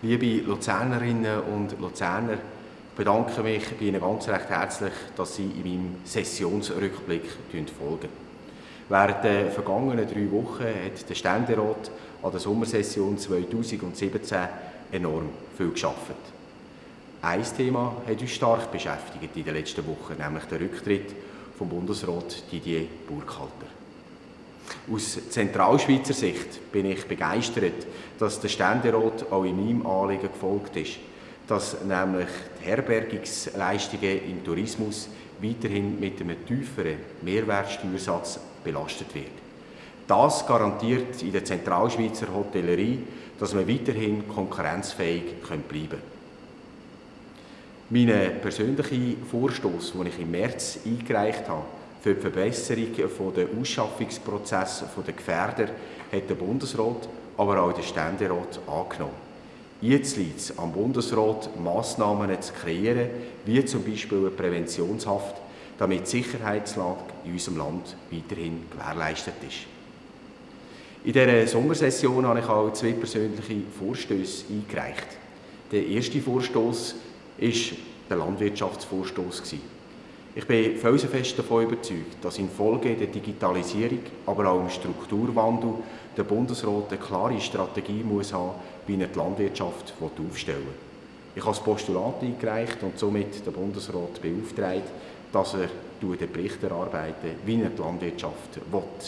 Liebe Luzernerinnen und Luzerner, ich bedanke mich bei Ihnen ganz recht herzlich, dass Sie in meinem Sessionsrückblick folgen. Während der vergangenen drei Wochen hat der Ständerat an der Sommersession 2017 enorm viel geschafft. Ein Thema hat uns stark beschäftigt in den letzten Wochen, nämlich der Rücktritt vom Bundesrat Didier Burkhalter. Aus Zentralschweizer Sicht bin ich begeistert, dass der Ständerat auch in meinem Anliegen gefolgt ist, dass nämlich die Herbergungsleistungen im Tourismus weiterhin mit einem tieferen Mehrwertsteuersatz belastet wird. Das garantiert in der Zentralschweizer Hotellerie, dass wir weiterhin konkurrenzfähig bleiben können. Mein persönlicher Vorstoß, den ich im März eingereicht habe, für die Verbesserung der Ausschaffungsprozesse der Gefährder hat der Bundesrat, aber auch der Ständerat angenommen. Jetzt liegt es am Bundesrat, Massnahmen zu kreieren, wie zum Beispiel eine Präventionshaft, damit die Sicherheitslage in unserem Land weiterhin gewährleistet ist. In dieser Sommersession habe ich auch zwei persönliche Vorstöße eingereicht. Der erste Vorstoß war der Landwirtschaftsvorstoß. Ich bin felsenfest davon überzeugt, dass infolge der Digitalisierung, aber auch im Strukturwandel der Bundesrat eine klare Strategie muss haben, wie er die Landwirtschaft aufstellen will. Ich habe das Postulat eingereicht und somit den Bundesrat beauftragt, dass er den Bericht erarbeitet, wie er die Landwirtschaft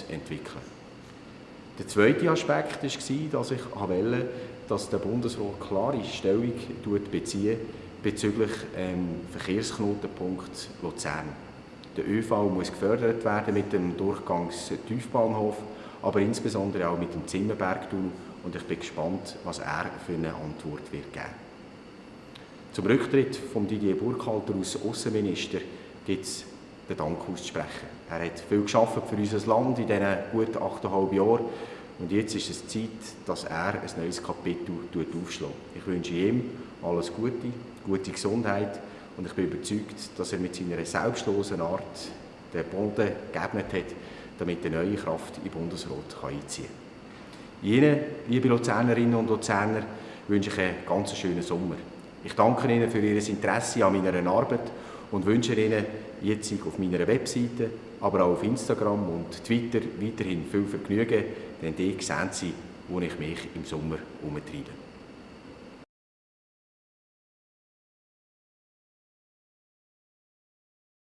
entwickeln will. Der zweite Aspekt war, dass ich wollte, dass der Bundesrat klare Stellung bezieht bezüglich ähm, Verkehrsknotenpunkt Luzern. Der ÖV muss gefördert werden mit dem Durchgangstiefbahnhof, aber insbesondere auch mit dem Zimmerbergtunnel und ich bin gespannt, was er für eine Antwort wird geben. Zum Rücktritt von Didier Burkhalter als Außenminister gibt es den Dank auszusprechen. Er hat viel geschafft für unser Land in diesen gut 8,5 Jahren und jetzt ist es Zeit, dass er ein neues Kapitel aufschlägt. Ich wünsche ihm alles Gute, gute Gesundheit und ich bin überzeugt, dass er mit seiner selbstlosen Art den Boden geebnet hat, damit eine neue Kraft in Bundesrat einziehen kann. Ihnen, liebe Luzernerinnen und Luzerner, wünsche ich einen ganz schönen Sommer. Ich danke Ihnen für Ihr Interesse an meiner Arbeit und wünsche Ihnen jetzt auf meiner Webseite, aber auch auf Instagram und Twitter weiterhin viel Vergnügen, denn dort sehen Sie, wo ich mich im Sommer umtreibe.